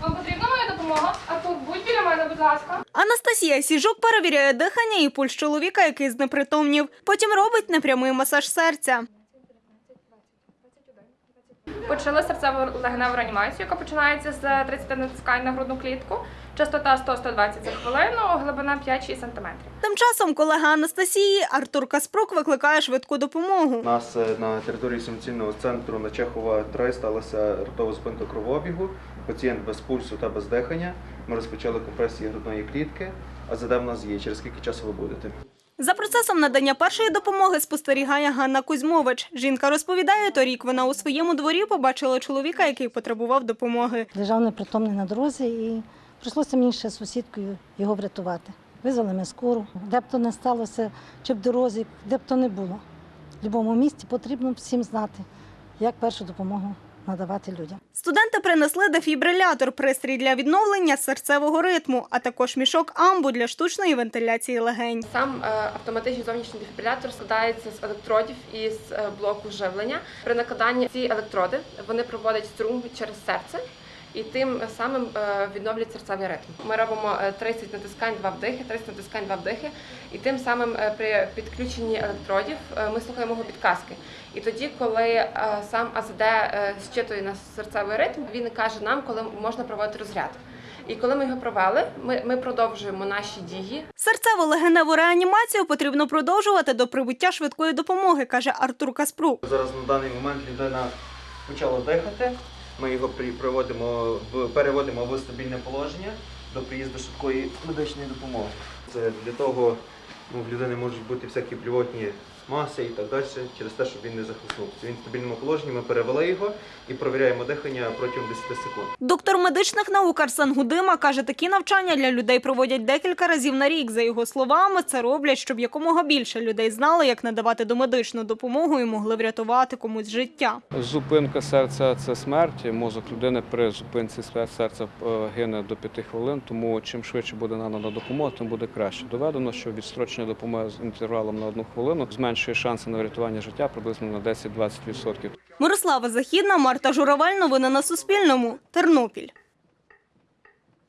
Вам потрібна моя допомога? А тут будь біля мене, будь ласка. Анастасія Сіжук перевіряє дихання і пульс чоловіка, який знепритомнів. Потім робить непрямий масаж серця. Почали серцево-легеневу реанімацію, яка починається з 30 натискань на грудну клітку. Частота 100-120 за хвилину, глибина 5-6 см. Тим часом колега Анастасії Артур Каспрук викликає швидку допомогу. У нас е, на території сумцільного центру на Чехова 3 сталася раптова зупинка кровообігу. Пацієнт без пульсу та без дихання. Ми розпочали компресії грудної клітки. А ЗД в нас є. Через скільки часу ви будете? За процесом надання першої допомоги спостерігає Ганна Кузьмович. Жінка розповідає, торік вона у своєму дворі побачила чоловіка, який потребував допомоги. лежав непритомний на дорозі і прийшлося мені ще сусідкою його врятувати. Визвали ми скору, де б то не сталося, чи в дорозі, де б то не було. В будь-якому місці потрібно всім знати, як першу допомогу надавати людям. Студенти принесли дефібрилятор, пристрій для відновлення серцевого ритму, а також мішок амбу для штучної вентиляції легень. Сам е, автоматичний зовнішній дефібрилятор складається з електродів і з е, блоку живлення. При накладанні ці електроди вони проводять струм через серце. І тим самим е, відновлюють серцевий ритм. Ми робимо е, 30 натискань, 2 вдихи, 30 натискань, 2 вдихи. І тим самим е, при підключенні електродів е, ми слухаємо його підказки. І тоді, коли е, сам АЗД е, зчитує нас серцевий ритм, він каже нам, коли можна проводити розряд. І коли ми його провели, ми, ми продовжуємо наші дії. Серцево-легеневу реанімацію потрібно продовжувати до прибуття швидкої допомоги, каже Артур Каспрук. Зараз на даний момент людина почала дихати. Ми його приводимо переводимо в стабільне положення до приїзду швидкої медичної допомоги. Це для того, ну, в людини можуть бути всякі блювотні маси і так далі, через те, щоб він не захлиснувся. Він в стабільному положенні, ми перевели його і провіряємо дихання протягом 10 секунд. Доктор медичних наук Арсен Гудима каже, такі навчання для людей проводять декілька разів на рік. За його словами, це роблять, щоб якомога більше людей знали, як надавати домедичну допомогу і могли врятувати комусь життя. Зупинка серця це смерть. Мозок людини при зупинці серця е, гине до 5 хвилин, тому чим швидше буде надана допомога, тим буде краще. Доведено, що відстрочення допомоги з інтервалом на одну хвилину зменшує шанси на врятування життя приблизно на 10-20%. Мирослава Західна, Марта Журавель. Новини на Суспільному. Тернопіль.